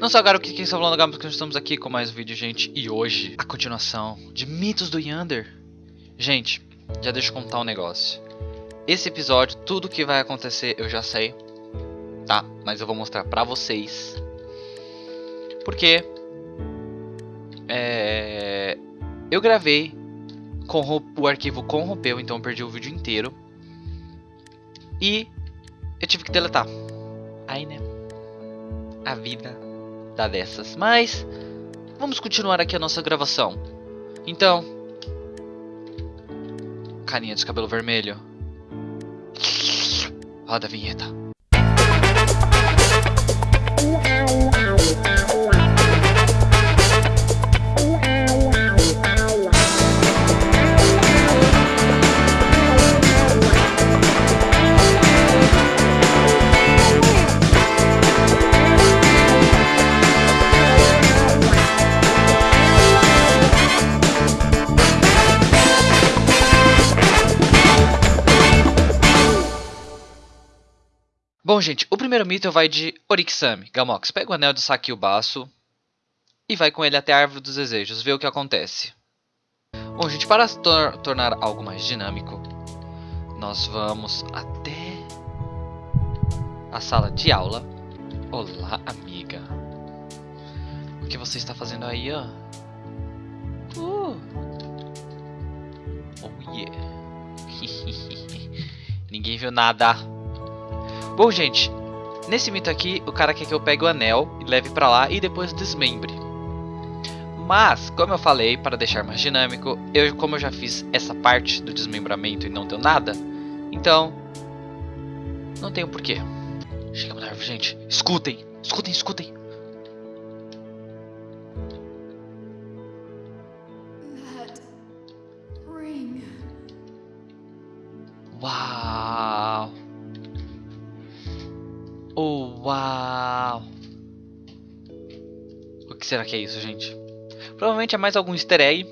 Não só agora o que quem está falando agora, estamos aqui com mais um vídeo, gente. E hoje, a continuação de Mitos do Yander. Gente, já deixa eu contar um negócio. Esse episódio, tudo que vai acontecer eu já sei, tá? Mas eu vou mostrar pra vocês. Porque... É... Eu gravei, o arquivo corrompeu, então eu perdi o vídeo inteiro. E eu tive que deletar. Aí, né? A vida dá dessas. Mas, vamos continuar aqui a nossa gravação. Então, carinha de cabelo vermelho. Roda a vinheta. Bom, gente, o primeiro mito vai de Orixami. Gamox, pega o anel de Sakiubaço e vai com ele até a Árvore dos Desejos, vê o que acontece. Bom, gente, para tor tornar algo mais dinâmico, nós vamos até a sala de aula. Olá, amiga. O que você está fazendo aí, ó? Uh. Oh, yeah. Ninguém viu nada. Bom, gente, nesse mito aqui, o cara quer que eu pegue o anel e leve pra lá e depois desmembre. Mas, como eu falei, para deixar mais dinâmico, eu, como eu já fiz essa parte do desmembramento e não deu nada, então, não tenho porquê. Chegamos na árvore, gente. Escutem, escutem, escutem. Será que é isso, gente? Provavelmente é mais algum easter egg,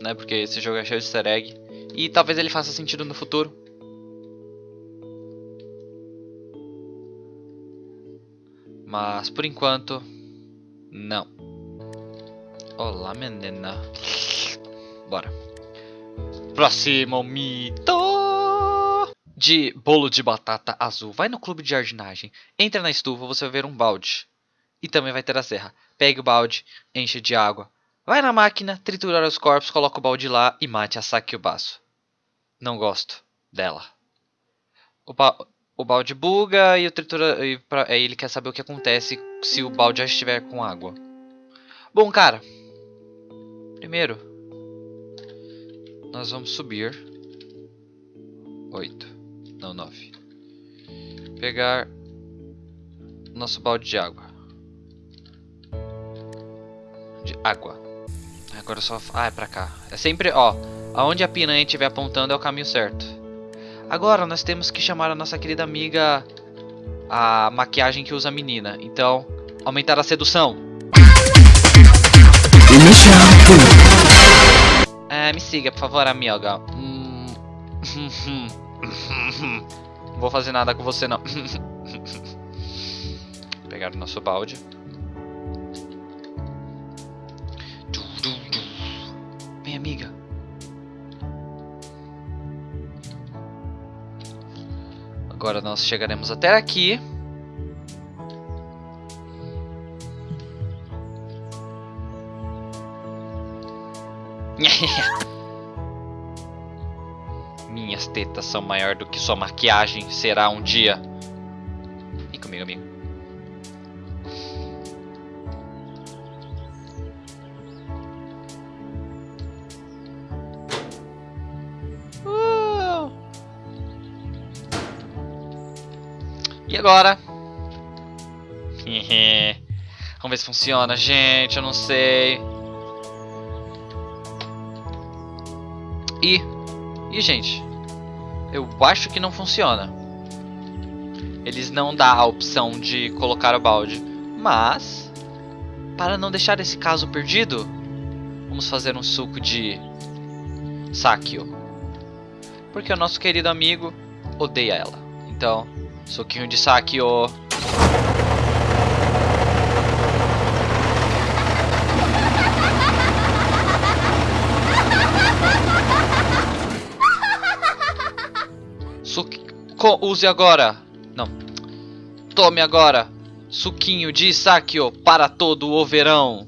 né? Porque esse jogo é cheio de easter egg. E talvez ele faça sentido no futuro. Mas por enquanto, não. Olá, menina. Bora. Próximo mito de bolo de batata azul. Vai no clube de jardinagem, entra na estufa, você vai ver um balde. E também vai ter a serra. Pegue o balde, enche de água. Vai na máquina, triturar os corpos, coloca o balde lá e mate a baço. Não gosto dela. O, ba o balde buga e o tritura e pra aí ele quer saber o que acontece se o balde já estiver com água. Bom, cara. Primeiro, nós vamos subir. Oito. Não, 9. Pegar nosso balde de água. De água. Agora só... Ah, é pra cá. É sempre, ó. Aonde a piranha estiver apontando é o caminho certo. Agora nós temos que chamar a nossa querida amiga... A maquiagem que usa a menina. Então, aumentar a sedução. É, me siga, por favor, amiga. Não vou fazer nada com você não. Pegar o nosso balde. Agora nós chegaremos até aqui. Minhas tetas são maior do que sua maquiagem será um dia. Vem comigo, amigo. E agora? Vamos ver se funciona, gente. Eu não sei. E e, gente, eu acho que não funciona. Eles não dão a opção de colocar o balde. Mas, para não deixar esse caso perdido, vamos fazer um suco de Sakio. Porque o nosso querido amigo odeia ela. Então, Soquinho de saque, ó. Use agora. Não. Tome agora. Suquinho de saque, ó, para todo o verão.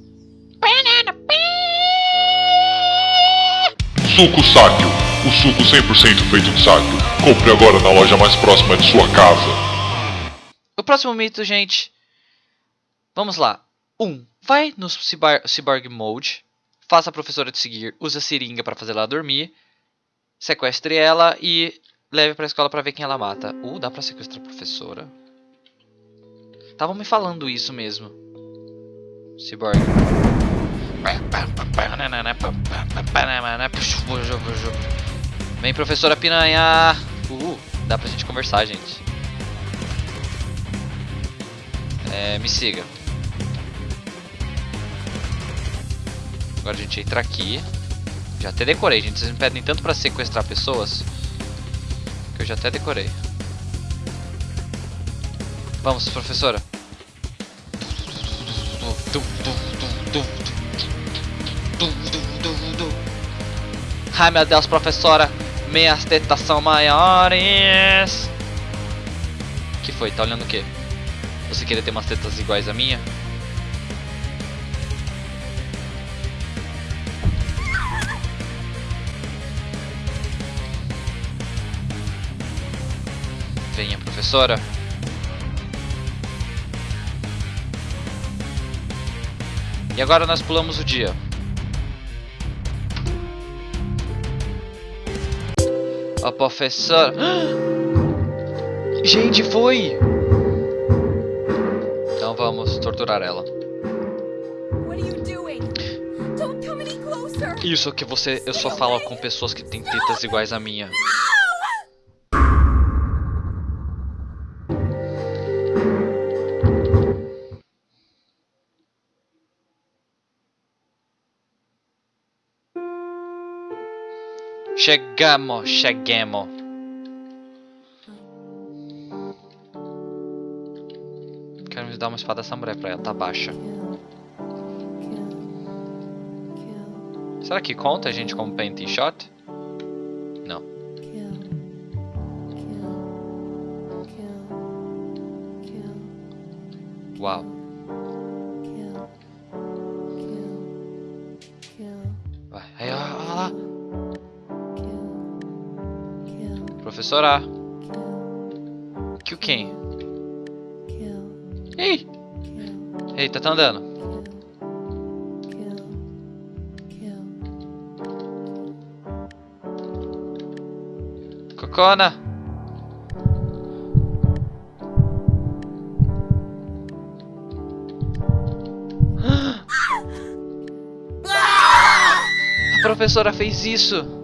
Suco Sáquio o suco 100% feito de sáquio. Compre agora na loja mais próxima de sua casa. O próximo mito, gente. Vamos lá. 1. Um, vai no cyber, Cyborg Mode. Faça a professora te seguir. Use a seringa para fazer ela dormir. Sequestre ela e leve pra escola pra ver quem ela mata. Uh, dá pra sequestrar a professora? Estavam me falando isso mesmo. Cyborg. Vem, professora piranha! Uh, dá pra gente conversar, gente. É, me siga. Agora a gente entra aqui. Já até decorei, gente. Vocês me pedem tanto pra sequestrar pessoas que eu já até decorei. Vamos, professora. Ai meu Deus, professora. Minhas tetas são maiores. que foi? Tá olhando o quê? Você queria ter umas tetas iguais a minha? Venha, professora. E agora nós pulamos o dia. A professora... Gente, foi! Então vamos torturar ela. Isso que você... Eu só falo com pessoas que têm tetas iguais a minha. Chegamos. Quero me dar uma espada samurai pra ela, tá baixa. Será que conta a gente como paint shot? Não. Uau. Professora. Kill quem? Ei! Eita, tá andando. Cocona. A professora fez isso.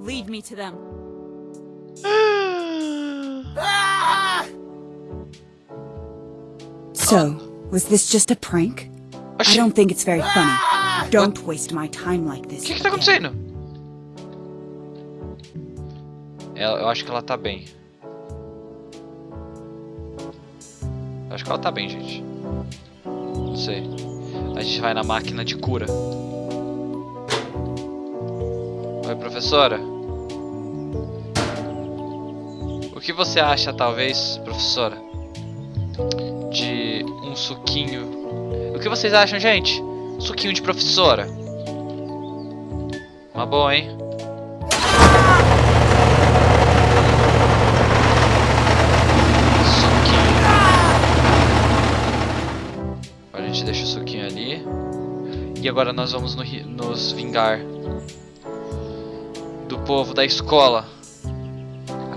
Lead me to them. So, was this just a prank? I Oxi, don't think it's very funny. Don't waste my time like o this. que que tá acontecendo? Ela- eu acho que ela tá bem. Eu acho que ela tá bem, gente. Não sei. A gente vai na máquina de cura. Oi, professora. O que você acha, talvez, professora, de um suquinho? O que vocês acham, gente? Suquinho de professora. Uma boa, hein? Suquinho. Agora a gente deixa o suquinho ali. E agora nós vamos no nos vingar do povo da escola.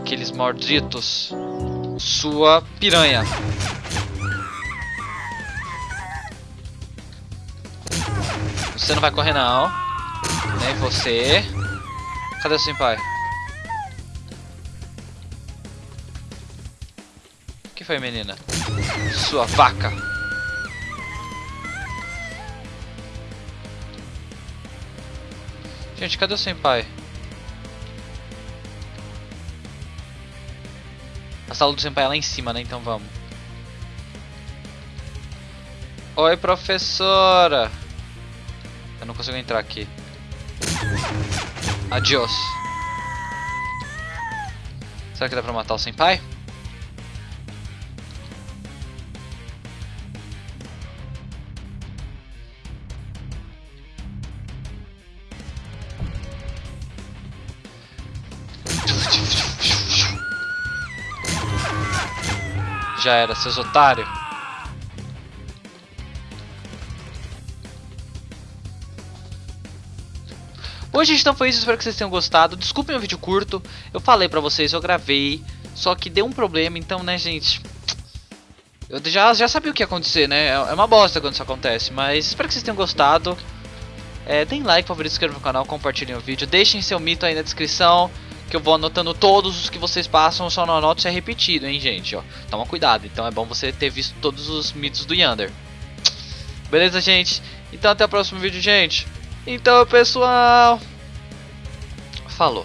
Aqueles malditos. Sua piranha. Você não vai correr não. Nem você. Cadê o senpai? O que foi, menina? Sua vaca. Gente, cadê o senpai? A sala do senpai é lá em cima, né? Então vamos. Oi, professora. Eu não consigo entrar aqui. Adiós. Será que dá pra matar o Senpai? Já era, seus otários. Gente, então foi isso. Espero que vocês tenham gostado. Desculpem o vídeo curto. Eu falei pra vocês, eu gravei. Só que deu um problema, então, né, gente... Eu já, já sabia o que ia acontecer, né? É, é uma bosta quando isso acontece. Mas espero que vocês tenham gostado. É, deem like, favorito, se inscrevam no canal, compartilhem o vídeo. Deixem seu mito aí na descrição que eu vou anotando todos os que vocês passam, só não anoto se é repetido, hein, gente, ó. Toma cuidado, então é bom você ter visto todos os mitos do Yander. Beleza, gente? Então até o próximo vídeo, gente. Então, pessoal, falou.